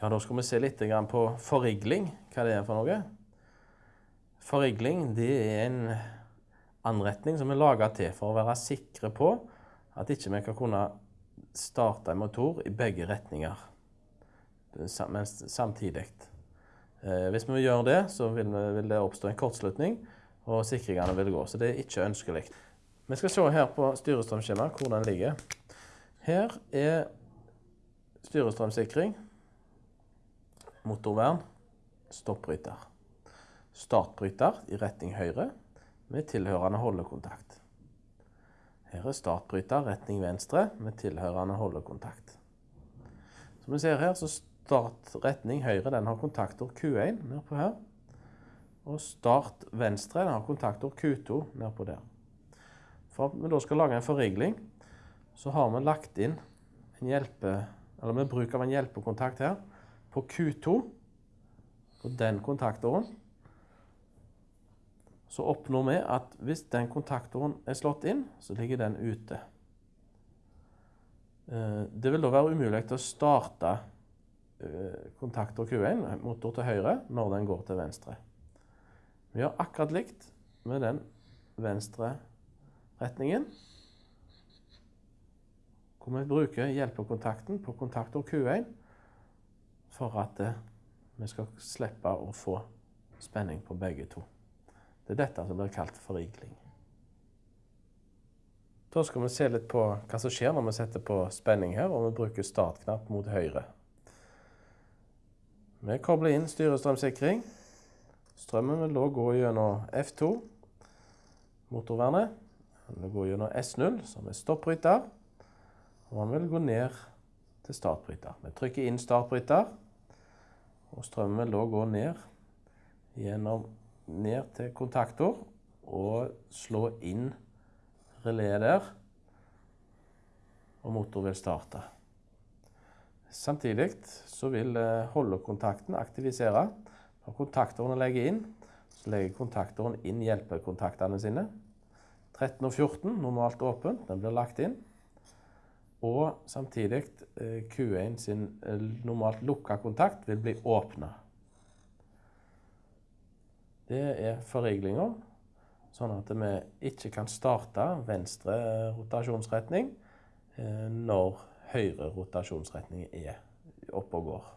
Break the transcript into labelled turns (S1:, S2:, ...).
S1: Ja, Da skal vi se litt på forrigling, hva det er for noe. Forrigling det er en anretning som er laga til for å være sikre på at ikke vi kan kunne starte en motor i begge retninger samtidig. Eh, hvis vi gjør det, så vil, det oppstå en kortslutning, og sikringene vil gå. Så det er ikke ønskelig. Vi skal se her på styrestrømskjemaet hvor den ligger. Her er styrestrømsikring, motorvern, stoppbryter. Startbryter i retning høyre med tilhørende holdekontakt. Her er startbryter retning venstre med tilhørende holdekontakt. Som vi ser her, så start retning høyre den har kontaktord Q1 nedpå her. Og start venstre den har kontaktord Q2 nedpå der. For at vi da skal lage en forrigling, så har vi lagt inn en hjelpe, eller med bruk av en hjelpekontakt her på Q2, på den kontaktoren, Så oppnår vi at hvis den kontaktoren er slått inn, så ligger den ute. Eh, det vil da være umulig å starte eh, kontaktor Q1, motor til høyre, når den går til venstre. Vi gjør akkurat likt med den venstre retningen. Hvor vi bruker hjelpekontakten på kontaktor Q1 for at eh, vi skal slippe å få spenning på begge to. Det er dette som blir kalt forrigling. Da skal vi se litt på hva som skjer når vi setter på spenning her, og vi bruker startknapp mot høyre. Vi kobler inn styrestrømsikring. Strømmen vil da gå gjennom F2, motorvernet. Den vil gå gjennom S0, som er stoppbryter. Og den vil gå ned til startbryter. Vi trykker inn startbryter, og strømmen vil da gå ned gjennom ned til kontaktor og slå inn releet der. Og motor vil starte. Samtidig så vil eh, holdekontakten aktivisere. Når kontaktoren legger inn, så legger kontaktoren inn hjelpekontaktene sine. 13 og 14, normalt åpent, den blir lagt inn. Og samtidig eh, Q1 sin eh, normalt lukka kontakt vil bli åpna. Det er forriglinga, sånn at vi ikke kan starte venstre rotasjonsretning når høyre rotasjonsretning er oppe og går.